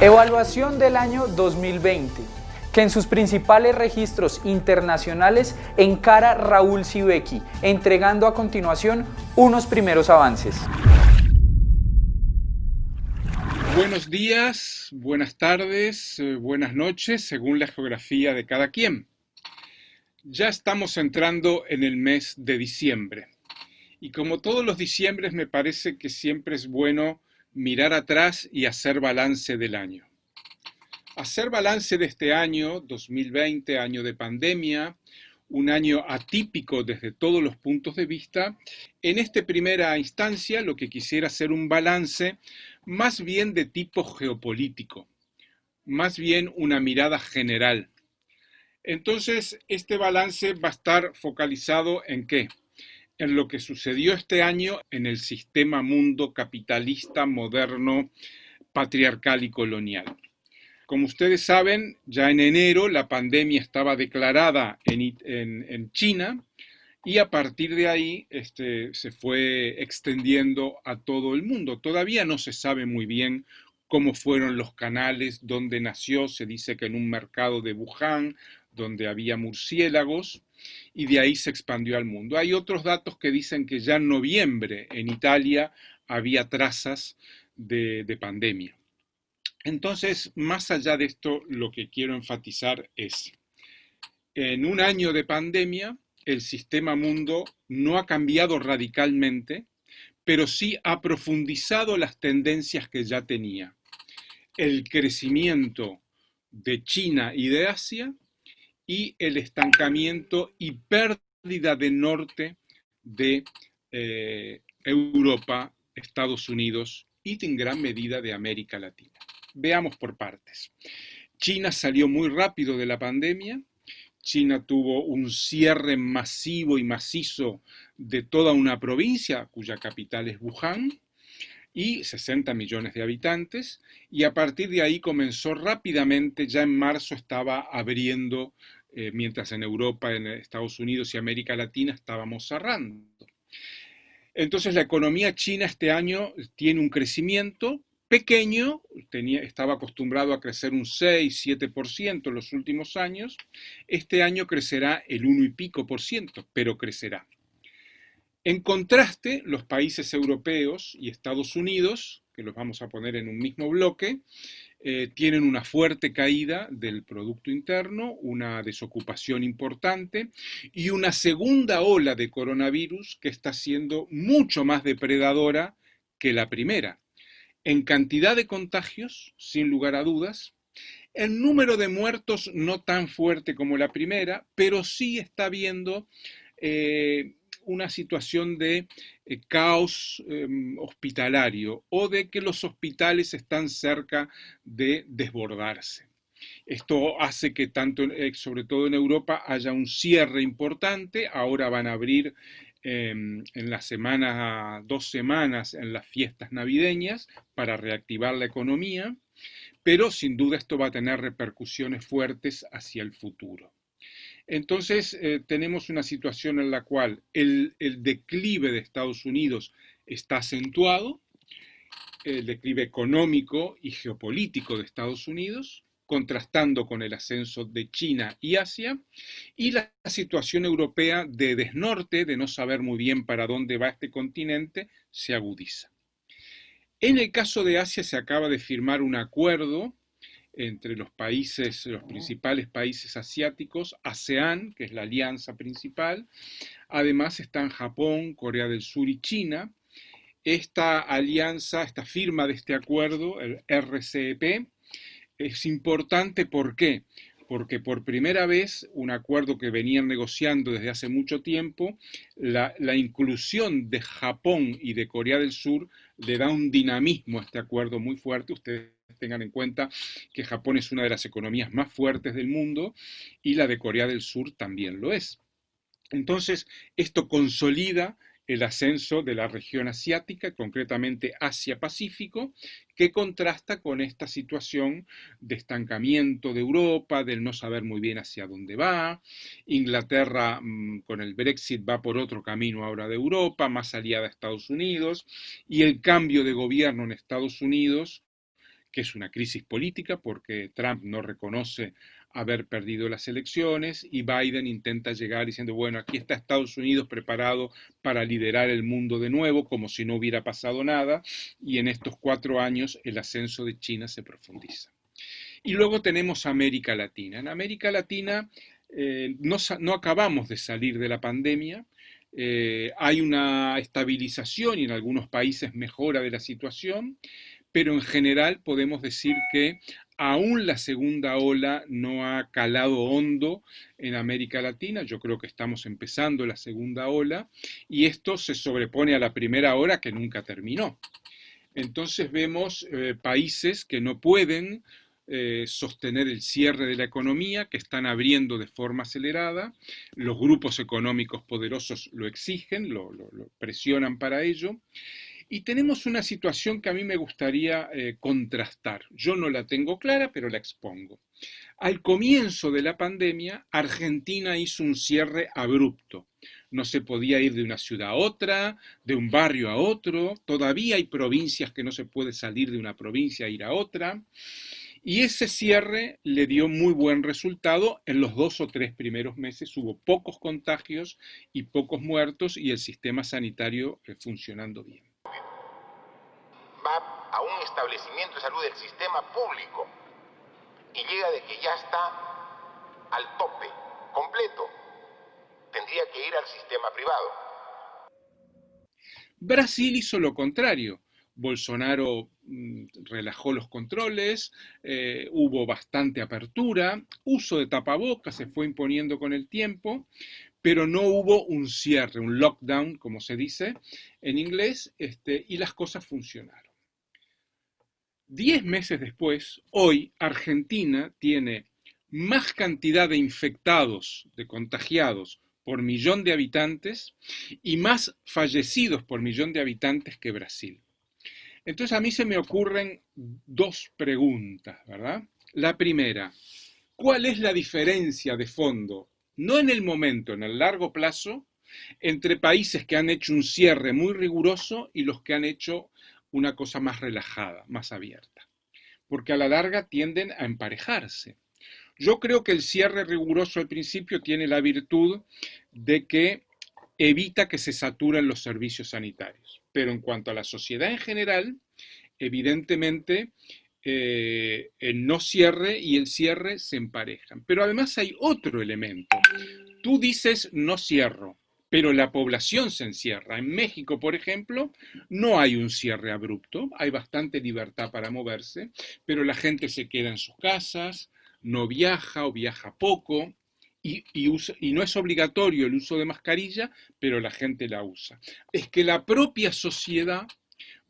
Evaluación del año 2020, que en sus principales registros internacionales encara Raúl Sibeki, entregando a continuación unos primeros avances. Buenos días, buenas tardes, eh, buenas noches, según la geografía de cada quien. Ya estamos entrando en el mes de diciembre. Y como todos los diciembres, me parece que siempre es bueno mirar atrás y hacer balance del año. Hacer balance de este año, 2020, año de pandemia, un año atípico desde todos los puntos de vista, en esta primera instancia lo que quisiera hacer un balance más bien de tipo geopolítico, más bien una mirada general. Entonces, este balance va a estar focalizado en qué? En lo que sucedió este año en el sistema mundo capitalista, moderno, patriarcal y colonial. Como ustedes saben, ya en enero la pandemia estaba declarada en, China y a partir de ahí este, se fue extendiendo a todo el mundo. Todavía no se sabe muy bien cómo fueron los canales, dónde nació, se dice que en un mercado de Wuhan, donde había murciélagos, y de ahí se expandió al mundo. Hay otros datos que dicen que ya en noviembre en Italia había trazas de pandemia. Entonces, más allá de esto, lo que quiero enfatizar es, en un año de pandemia, el sistema mundo no ha cambiado radicalmente, pero sí ha profundizado las tendencias que ya tenía. El crecimiento de China y de Asia y el estancamiento y pérdida de norte de eh, Europa, Estados Unidos y en gran medida de América Latina. Veamos por partes. China salió muy rápido de la pandemia. China tuvo un cierre masivo y macizo de toda una provincia, cuya capital es Wuhan, y 60 millones de habitantes, y a partir de ahí comenzó rápidamente, ya en marzo estaba abriendo, eh, mientras en Europa, en Estados Unidos y América Latina estábamos cerrando. Entonces la economía china este año tiene un crecimiento pequeño, tenía, estaba acostumbrado a crecer un 6, 7% en los últimos años, este año crecerá el 1 y pico por ciento, pero crecerá. En contraste, los países europeos y Estados Unidos, que los vamos a poner en un mismo bloque, eh, tienen una fuerte caída del Producto Interno, una desocupación importante y una segunda ola de coronavirus que está siendo mucho más depredadora que la primera. En cantidad de contagios, sin lugar a dudas, el número de muertos no tan fuerte como la primera, pero sí está habiendo eh, una situación de eh, caos em, hospitalario o de que los hospitales están cerca de desbordarse. Esto hace que tanto, eh, sobre todo en Europa, haya un cierre importante. Ahora van a abrir Em, en las semanas, dos semanas en las fiestas navideñas para reactivar la economía, pero sin duda esto va a tener repercusiones fuertes hacia el futuro. Entonces eh, tenemos una situación en la cual el, el declive de Estados Unidos está acentuado, el declive económico y geopolítico de Estados Unidos, contrastando con el ascenso de China y Asia, y la situación europea de desnorte, de no saber muy bien para dónde va este continente, se agudiza. En el caso de Asia se acaba de firmar un acuerdo entre los países, los principales países asiáticos, ASEAN, que es la alianza principal, además están Japón, Corea del Sur y China. Esta alianza, esta firma de este acuerdo, el RCEP, es importante, ¿por qué? Porque por primera vez un acuerdo que venían negociando desde hace mucho tiempo, la, inclusión de Japón y de Corea del Sur le da un dinamismo a este acuerdo muy fuerte. Ustedes tengan en cuenta que Japón es una de las economías más fuertes del mundo y la de Corea del Sur también lo es. Entonces, esto consolida el ascenso de la región asiática, concretamente Asia-Pacífico, que contrasta con esta situación de estancamiento de Europa, del no saber muy bien hacia dónde va. Inglaterra mm, con el Brexit va por otro camino ahora de Europa, más aliada a Estados Unidos, y el cambio de gobierno en Estados Unidos que es una crisis política porque Trump no reconoce haber perdido las elecciones y Biden intenta llegar diciendo, bueno, aquí está Estados Unidos preparado para liderar el mundo de nuevo, como si no hubiera pasado nada, y en estos cuatro años el ascenso de China se profundiza. Y luego tenemos América Latina. En América Latina eh, no, acabamos de salir de la pandemia, eh, hay una estabilización y en algunos países mejora de la situación, pero en general podemos decir que aún la segunda ola no ha calado hondo en América Latina, yo creo que estamos empezando la segunda ola, y esto se sobrepone a la primera ola que nunca terminó. Entonces vemos eh, países que no pueden eh, sostener el cierre de la economía, que están abriendo de forma acelerada. Los grupos económicos poderosos lo exigen, lo, presionan para ello. Y tenemos una situación que a mí me gustaría eh, contrastar. Yo no la tengo clara, pero la expongo. Al comienzo de la pandemia, Argentina hizo un cierre abrupto. No se podía ir de una ciudad a otra, de un barrio a otro. Todavía hay provincias que no se puede salir de una provincia a ir a otra. Y ese cierre le dio muy buen resultado. En los dos o tres primeros meses hubo pocos contagios y pocos muertos y el sistema sanitario eh, funcionando bien. A un establecimiento de salud del sistema público y llega de que ya está al tope, completo. Tendría que ir al sistema privado. Brasil hizo lo contrario. Bolsonaro mm, relajó los controles, eh, hubo bastante apertura, uso de tapabocas se fue imponiendo con el tiempo, pero no hubo un cierre, un lockdown, como se dice en inglés, este, y las cosas funcionaron. Diez meses después, hoy Argentina tiene más cantidad de infectados, de contagiados por millón de habitantes y más fallecidos por millón de habitantes que Brasil. Entonces a mí se me ocurren dos preguntas, ¿verdad? La primera, ¿cuál es la diferencia de fondo, no en el momento, en el largo plazo, entre países que han hecho un cierre muy riguroso y los que han hecho una cosa más relajada, más abierta? Porque a la larga tienden a emparejarse. Yo creo que el cierre riguroso al principio tiene la virtud de que evita que se saturen los servicios sanitarios. Pero en cuanto a la sociedad en general, evidentemente eh, el no cierre y el cierre se emparejan. Pero además hay otro elemento. Tú dices no cierro, pero la población se encierra. En México, por ejemplo, no hay un cierre abrupto, hay bastante libertad para moverse, pero la gente se queda en sus casas, no viaja o viaja poco, y, no es obligatorio el uso de mascarilla, pero la gente la usa. Es que la propia sociedad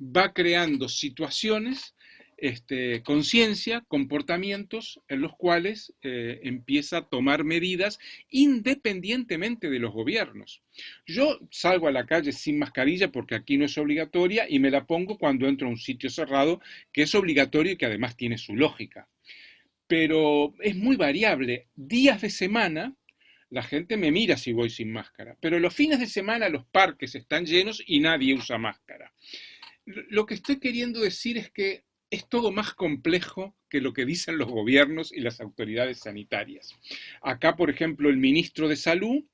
va creando situaciones, este, conciencia, comportamientos en los cuales eh, empieza a tomar medidas independientemente de los gobiernos. Yo salgo a la calle sin mascarilla porque aquí no es obligatoria y me la pongo cuando entro a un sitio cerrado que es obligatorio y que además tiene su lógica pero es muy variable. Días de semana, la gente me mira si voy sin máscara, pero los fines de semana los parques están llenos y nadie usa máscara. Lo que estoy queriendo decir es que es todo más complejo que lo que dicen los gobiernos y las autoridades sanitarias. Acá, por ejemplo, el ministro de Salud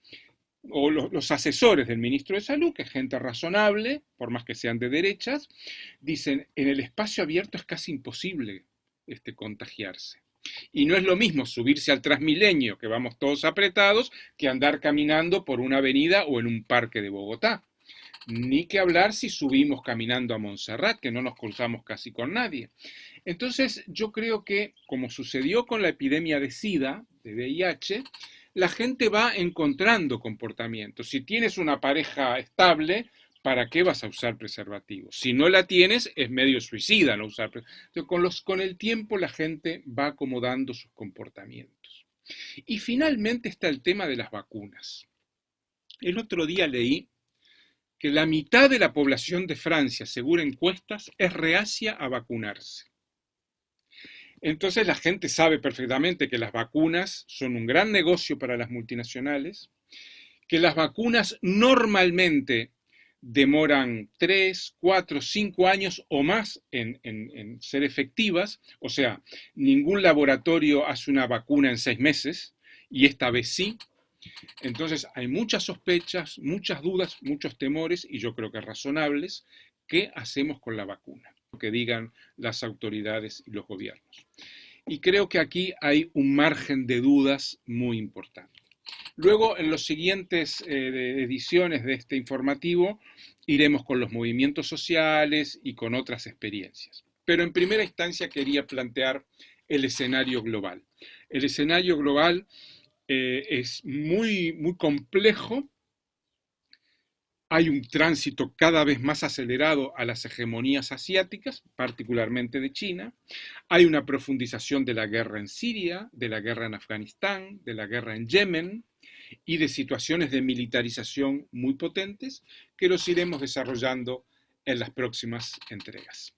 o los, asesores del ministro de Salud, que es gente razonable, por más que sean de derechas, dicen, en el espacio abierto es casi imposible este, contagiarse. Y no es lo mismo subirse al Transmilenio, que vamos todos apretados, que andar caminando por una avenida o en un parque de Bogotá. Ni que hablar si subimos caminando a Montserrat, que no nos cruzamos casi con nadie. Entonces, yo creo que, como sucedió con la epidemia de SIDA, de VIH, la gente va encontrando comportamientos. Si tienes una pareja estable, ¿para qué vas a usar preservativo? Si no la tienes, es medio suicida no usar preservativo. Con, con el tiempo la gente va acomodando sus comportamientos. Y finalmente está el tema de las vacunas. El otro día leí que la mitad de la población de Francia, según encuestas, es reacia a vacunarse. Entonces la gente sabe perfectamente que las vacunas son un gran negocio para las multinacionales, que las vacunas normalmente demoran 3, 4, 5 años o más en, ser efectivas, o sea, ningún laboratorio hace una vacuna en seis meses, y esta vez sí. Entonces hay muchas sospechas, muchas dudas, muchos temores, y yo creo que razonables, ¿qué hacemos con la vacuna? Que digan las autoridades y los gobiernos. Y creo que aquí hay un margen de dudas muy importante. Luego, en las siguientes eh, ediciones de este informativo, iremos con los movimientos sociales y con otras experiencias. Pero en primera instancia quería plantear el escenario global. El escenario global eh, es muy, muy complejo. Hay un tránsito cada vez más acelerado a las hegemonías asiáticas, particularmente de China. Hay una profundización de la guerra en Siria, de la guerra en Afganistán, de la guerra en Yemen y de situaciones de militarización muy potentes que los iremos desarrollando en las próximas entregas.